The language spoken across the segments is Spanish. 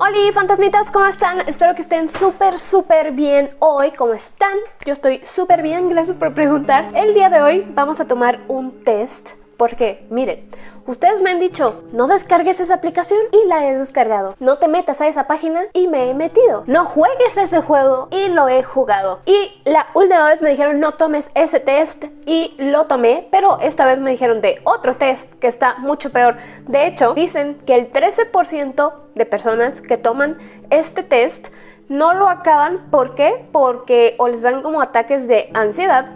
Hola fantasmitas, ¿cómo están? Espero que estén súper súper bien hoy, ¿cómo están? Yo estoy súper bien, gracias por preguntar El día de hoy vamos a tomar un test porque, miren, ustedes me han dicho, no descargues esa aplicación y la he descargado. No te metas a esa página y me he metido. No juegues ese juego y lo he jugado. Y la última vez me dijeron, no tomes ese test y lo tomé, pero esta vez me dijeron de otro test que está mucho peor. De hecho, dicen que el 13% de personas que toman este test no lo acaban. ¿Por qué? Porque o les dan como ataques de ansiedad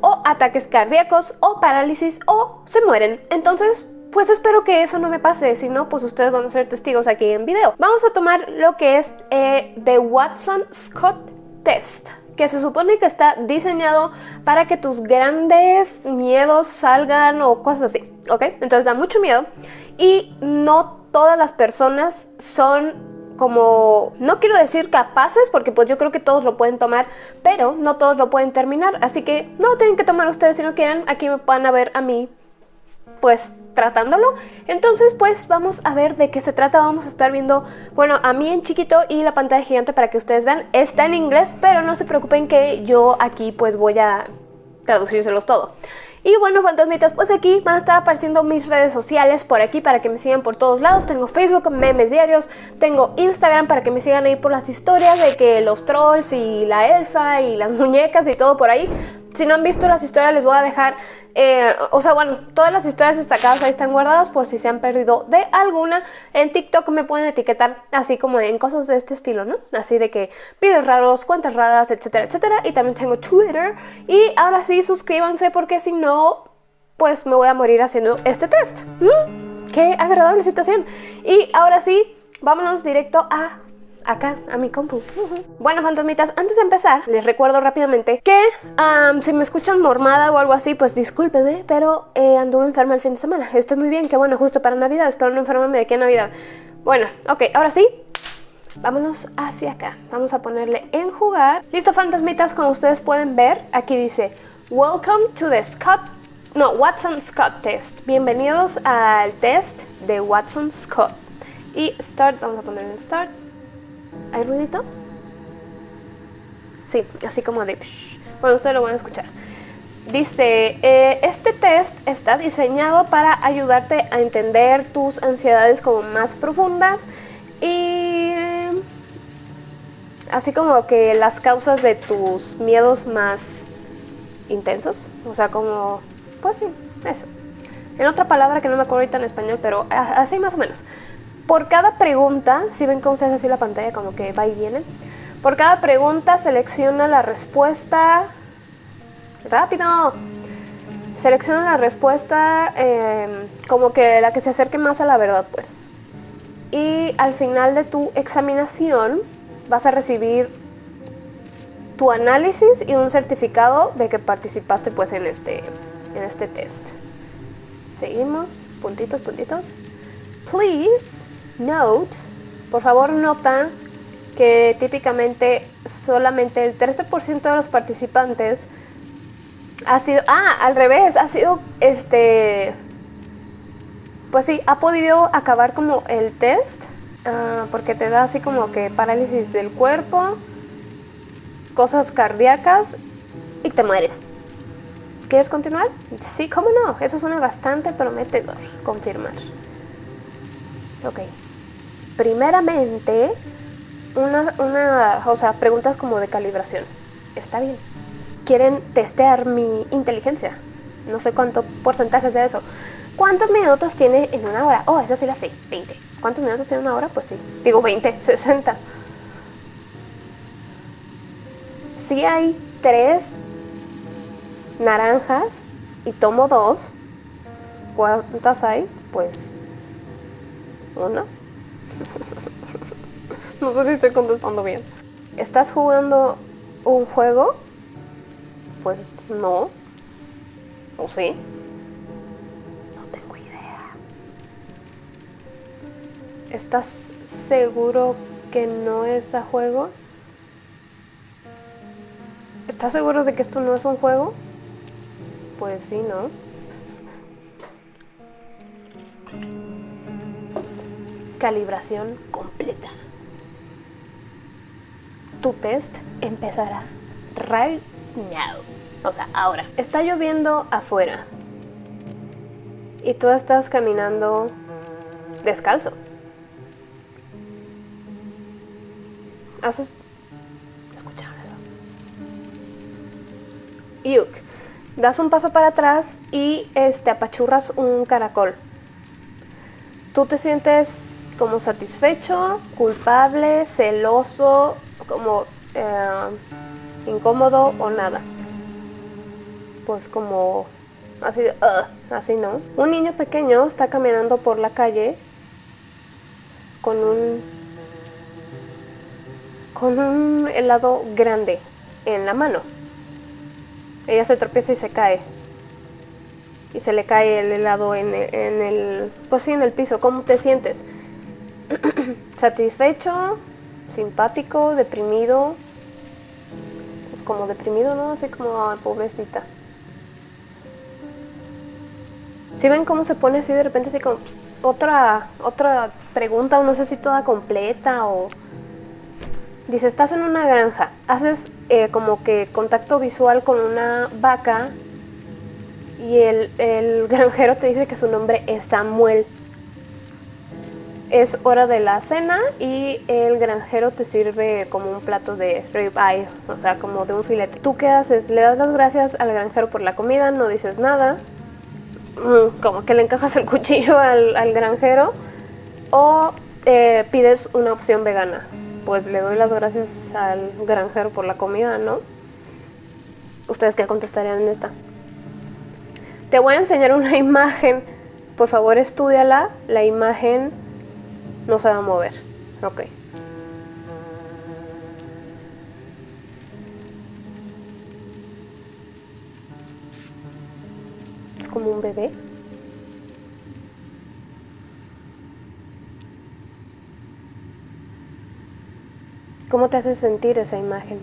o ataques cardíacos o parálisis o se mueren. Entonces, pues espero que eso no me pase, si no, pues ustedes van a ser testigos aquí en video. Vamos a tomar lo que es eh, The Watson Scott Test que se supone que está diseñado para que tus grandes miedos salgan o cosas así, ¿ok? Entonces da mucho miedo y no todas las personas son como, no quiero decir capaces, porque pues yo creo que todos lo pueden tomar, pero no todos lo pueden terminar, así que no lo tienen que tomar ustedes si no quieren, aquí me van a ver a mí, pues tratándolo. Entonces pues vamos a ver de qué se trata, vamos a estar viendo, bueno, a mí en chiquito y la pantalla gigante para que ustedes vean, está en inglés, pero no se preocupen que yo aquí pues voy a traducírselos todo. Y bueno, fantasmitas, pues aquí van a estar apareciendo mis redes sociales por aquí para que me sigan por todos lados. Tengo Facebook, memes diarios, tengo Instagram para que me sigan ahí por las historias de que los trolls y la elfa y las muñecas y todo por ahí. Si no han visto las historias les voy a dejar, eh, o sea, bueno, todas las historias destacadas ahí están guardadas por si se han perdido de alguna. En TikTok me pueden etiquetar así como en cosas de este estilo, ¿no? Así de que videos raros, cuentas raras, etcétera, etcétera. Y también tengo Twitter. Y ahora sí, suscríbanse porque si no, pues me voy a morir haciendo este test. ¡Qué agradable situación! Y ahora sí, vámonos directo a acá a mi compu. Bueno, fantasmitas, antes de empezar, les recuerdo rápidamente que si me escuchan mormada o algo así, pues discúlpeme, pero eh, anduve enferma el fin de semana. Estoy muy bien, qué bueno, justo para Navidad, espero no enfermarme de aquí a Navidad. Bueno, ok, ahora sí, vámonos hacia acá. Vamos a ponerle en jugar. Listo, fantasmitas, como ustedes pueden ver, aquí dice Welcome to the Scott... No, Watson Scott Test. Bienvenidos al test de Watson Scott. Y Start, vamos a poner en Start. ¿Hay ruidito? Sí, así como de... Bueno, ustedes lo van a escuchar. Dice, eh, este test está diseñado para ayudarte a entender tus ansiedades como más profundas y así como que las causas de tus miedos más intensos. O sea, como, pues sí, eso. En otra palabra que no me acuerdo ahorita en español, pero así más o menos. Por cada pregunta, si ven cómo se hace así la pantalla, como que va y viene. Por cada pregunta selecciona la respuesta... ¡Rápido! Selecciona la respuesta em, como que la que se acerque más a la verdad, pues. Y al final de tu examinación vas a recibir tu análisis y un certificado de que participaste pues en este, en este test. Seguimos, puntitos, puntitos. Please Note, por favor nota que típicamente solamente el 13% de los participantes ha sido, ah, al revés, ha sido, este, pues sí, ha podido acabar como el test, ah, porque te da así como que parálisis del cuerpo, cosas cardíacas y te mueres. ¿Quieres continuar? Sí, cómo no, eso suena bastante prometedor, confirmar. Ok primeramente, una, una, o sea, preguntas como de calibración. Está bien. Quieren testear mi inteligencia. No sé cuánto porcentaje es de eso. ¿Cuántos minutos tiene en una hora? Oh, esa sí la sé, 20. ¿Cuántos minutos tiene una hora? Pues sí. Digo 20, 60. Si hay tres naranjas y tomo dos, ¿cuántas hay? Pues una. No sé si estoy contestando bien. ¿Estás jugando un juego? Pues no. ¿O sí? No tengo idea. ¿Estás seguro que no es a juego. ¿Estás seguro de que esto no es un juego? Pues sí, ¿no? Calibración completa. Tu test empezará right now. O sea, ahora. Está lloviendo afuera. Y tú estás caminando descalzo. Haces... ¿Escucharon eso? Yuk. Das un paso para atrás y este, apachurras un caracol. Tú te sientes como satisfecho, culpable, celoso, como eh, incómodo o nada. Pues como así, así no. Un niño pequeño está caminando por la calle con un con un helado grande en la mano. Ella se tropieza y se cae. Y se le cae el helado en, en el, pues sí, en el piso. ¿Cómo te sientes? ¿Satisfecho? ¿Simpático? ¿Deprimido? Como deprimido, ¿no? Así como, pobrecita. Si ven cómo se pone así de repente, así como otra, otra pregunta, o no sé si toda completa o... Dice, estás en una granja, haces eh, como que contacto visual con una vaca y el granjero te dice que su nombre es Samuel. Es hora de la cena y el granjero te sirve como un plato de ribeye, o sea, como de un filete. ¿Tú qué haces? Le das las gracias al granjero por la comida, no dices nada, mm, como que le encajas el cuchillo al, granjero o eh, pides una opción vegana pues le doy las gracias al granjero por la comida, ¿no? ¿Ustedes qué contestarían en esta? Te voy a enseñar una imagen. Por favor, estudiala. La imagen no se va a mover. Ok. Es como un bebé. ¿Cómo te hace sentir esa imagen?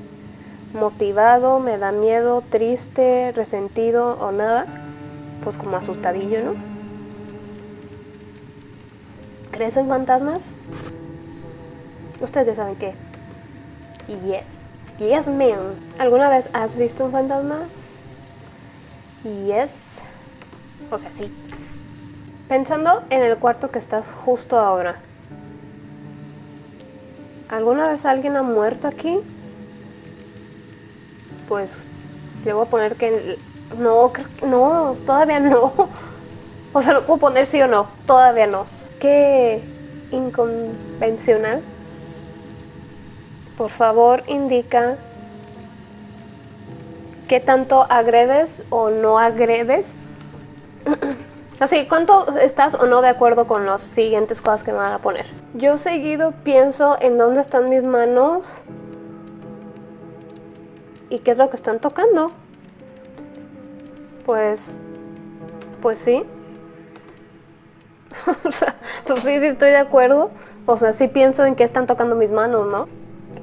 ¿Motivado? ¿Me da miedo? ¿Triste? ¿Resentido? ¿O nada? Pues como asustadillo, ¿no? ¿Crees en fantasmas? Ustedes saben qué. Yes. Yes, ma'am. ¿Alguna vez has visto un fantasma? Yes. O sea, sí. Pensando en el cuarto que estás justo ahora. ¿Alguna vez alguien ha muerto aquí? Pues le voy a poner que... No, no, todavía no. O sea, no puedo poner sí o no, todavía no. Qué inconvencional. Por favor, indica qué tanto agredes o no agredes. Así, ¿cuánto estás o no de acuerdo con las siguientes cosas que me van a poner? Yo seguido pienso en dónde están mis manos y qué es lo que están tocando. Pues, pues sí. o sea, pues sí, sí estoy de acuerdo. O sea, sí pienso en qué están tocando mis manos, ¿no?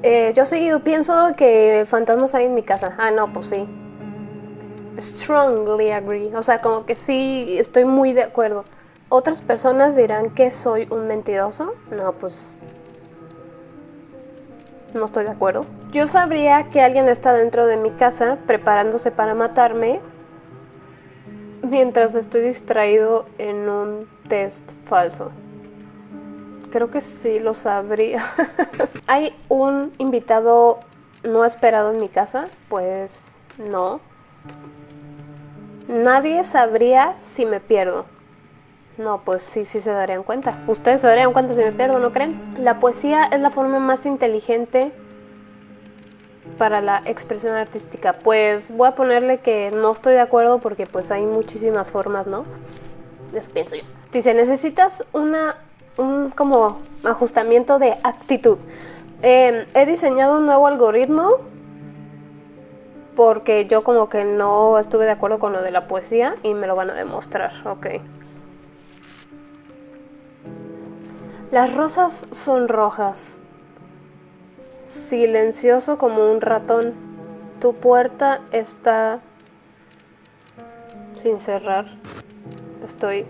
Eh, yo seguido pienso que fantasmas hay en mi casa. Ah, no, pues sí strongly agree, o sea, como que sí estoy muy de acuerdo. Otras personas dirán que soy un mentiroso. No, pues no estoy de acuerdo. Yo sabría que alguien está dentro de mi casa preparándose para matarme mientras estoy distraído en un test falso. Creo que sí lo sabría. ¿Hay un invitado no esperado en mi casa? Pues no. Nadie sabría si me pierdo. No, pues sí, sí se darían cuenta. Ustedes se darían cuenta si me pierdo, ¿no creen? La poesía es la forma más inteligente para la expresión artística. Pues voy a ponerle que no estoy de acuerdo porque pues hay muchísimas formas, ¿no? Eso pienso yo. Dice, necesitas una, un como ajustamiento de actitud. Em, he diseñado un nuevo algoritmo porque yo como que no estuve de acuerdo con lo de la poesía y me lo van a demostrar, ok. Las rosas son rojas. Silencioso como un ratón. Tu puerta está sin cerrar. Estoy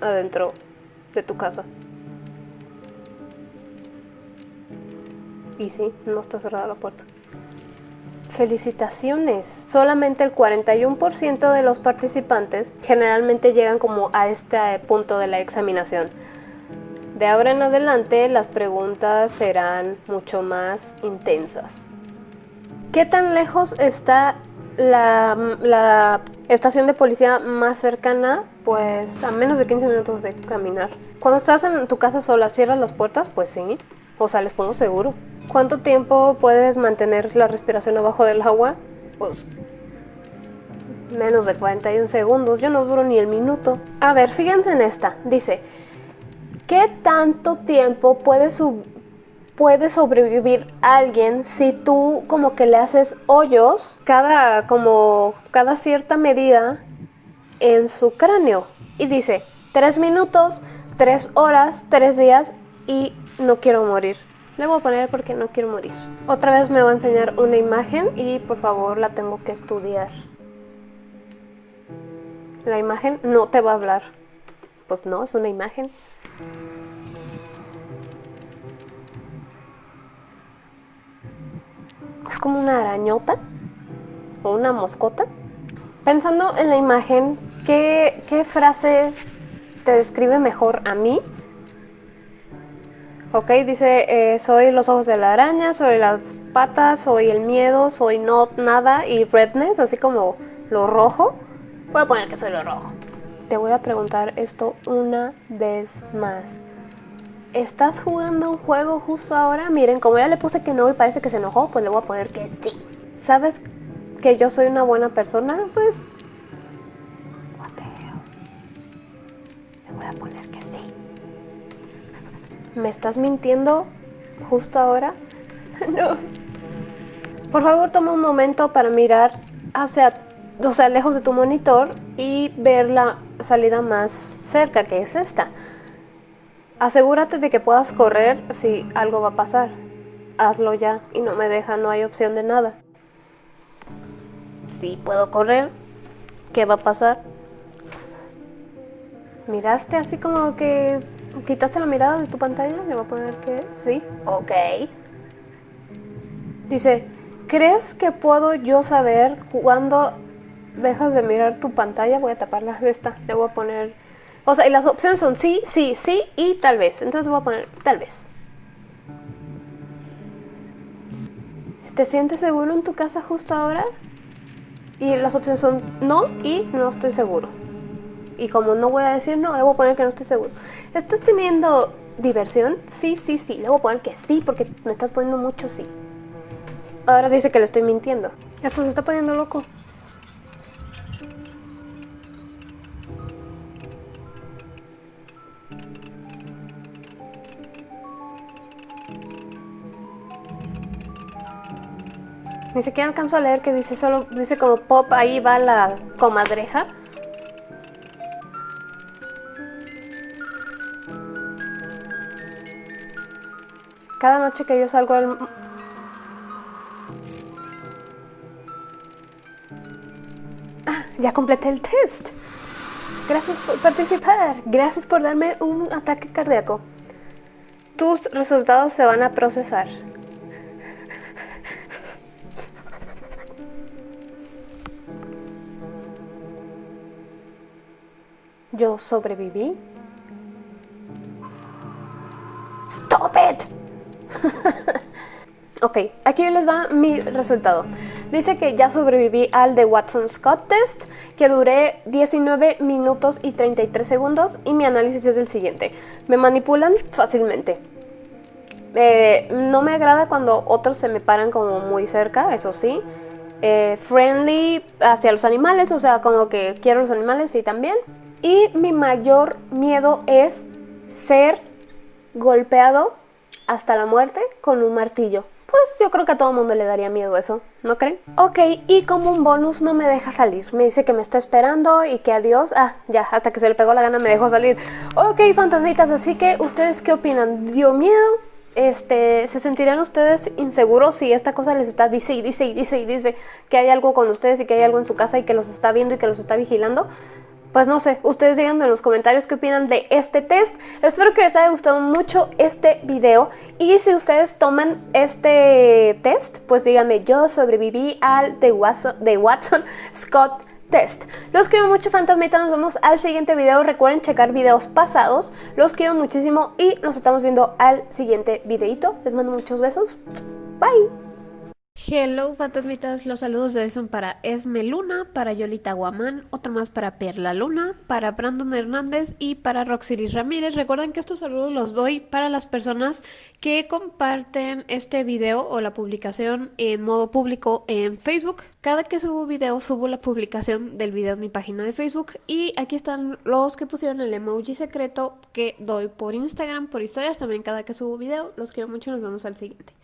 adentro de tu casa. Y sí, no está cerrada la puerta. Felicitaciones, solamente el 41% de los participantes generalmente llegan como a este punto de la examinación. De ahora en adelante las preguntas serán mucho más intensas. ¿Qué tan lejos está la, estación de policía más cercana? Pues a menos de 15 minutos de caminar. Cuando estás en tu casa sola, ¿cierras las puertas? Pues sí. O sea, les pongo seguro. ¿Cuánto tiempo puedes mantener la respiración abajo del agua? Pues menos de 41 segundos, yo no duro ni el minuto. A ver, fíjense en esta, dice, ¿qué tanto tiempo puede, puede sobrevivir alguien si tú como que le haces hoyos cada, como, cada cierta medida en su cráneo? Y dice, 3 minutos, 3 horas, 3 días y no quiero morir. Le voy a poner porque no quiero morir. Otra vez me va a enseñar una imagen y por favor la tengo que estudiar. La imagen no te va a hablar. Pues no, es una imagen. Es como una arañota o una moscota. Pensando en la imagen, ¿qué, qué frase te describe mejor a mí ¿ok? Dice, eh, soy los ojos de la araña, soy las patas, soy el miedo, soy no nada y redness, así como lo rojo. Voy a poner que soy lo rojo. Te voy a preguntar esto una vez más. ¿Estás jugando un juego justo ahora? Miren, como ya le puse que no y parece que se enojó, pues le voy a poner que sí. ¿Sabes que yo soy una buena persona? Pues... Le voy a poner que sí. ¿Me estás mintiendo justo ahora? no. Por favor, toma un momento para mirar hacia, o sea, lejos de tu monitor y ver la salida más cerca, que es esta. Asegúrate de que puedas correr si algo va a pasar. Hazlo ya y no me deja, no hay opción de nada. Si puedo correr, ¿qué va a pasar? Miraste así como que ¿Quitaste la mirada de tu pantalla? Le voy a poner que sí. Ok. Dice, ¿crees que puedo yo saber cuándo dejas de mirar tu pantalla? Voy a taparla de esta. Le voy a poner... O sea, y las opciones son sí, sí, sí y tal vez. Entonces voy a poner tal vez. ¿Te sientes seguro en tu casa justo ahora? Y las opciones son no y no estoy seguro. Y como no voy a decir no, le voy a poner que no estoy seguro. ¿Estás teniendo diversión? Sí, sí, sí. Le voy a poner que sí porque me estás poniendo mucho sí. Ahora dice que le estoy mintiendo. Esto se está poniendo loco. Ni siquiera alcanzo a leer que dice solo, dice como pop, ahí va la comadreja. Cada noche que yo salgo al... Ah, ya completé el test. Gracias por participar. Gracias por darme un ataque cardíaco. Tus resultados se van a procesar. Yo sobreviví. Stop it. ok, aquí les va mi resultado. Dice que ya sobreviví al de Watson Scott Test, que duré 19 minutos y 33 segundos y mi análisis es el siguiente. Me manipulan fácilmente. Eh, no me agrada cuando otros se me paran como muy cerca, eso sí. Eh, friendly hacia los animales, o sea, como que quiero los animales y también. Y mi mayor miedo es ser golpeado hasta la muerte con un martillo. Pues yo creo que a todo mundo le daría miedo eso, ¿no creen? Ok, y como un bonus no me deja salir. Me dice que me está esperando y que adiós. Ah, ya, hasta que se le pegó la gana me dejó salir. Ok, fantasmitas, así que ¿ustedes qué opinan? ¿Dio miedo? este, ¿se sentirán ustedes inseguros si esta cosa les está dice y dice y dice y dice que hay algo con ustedes y que hay algo en su casa y que los está viendo y que los está vigilando? Pues no sé, ustedes díganme en los comentarios qué opinan de este test. Espero que les haya gustado mucho este video y si ustedes toman este test, pues díganme, yo sobreviví al de Watson, Scott test. Los quiero mucho fantasmitas, nos vemos al siguiente video. Recuerden checar videos pasados. Los quiero muchísimo y nos estamos viendo al siguiente videito. Les mando muchos besos. Bye. Hello fantasmitas, los saludos de hoy son para Esme Luna, para Yolita Guamán, otro más para Perla Luna, para Brandon Hernández y para Roxiris Ramírez. Recuerden que estos saludos los doy para las personas que comparten este video o la publicación en modo público en Facebook. Cada que subo video subo la publicación del video en mi página de Facebook y aquí están los que pusieron el emoji secreto que doy por Instagram, por historias también cada que subo video. Los quiero mucho, nos vemos al siguiente.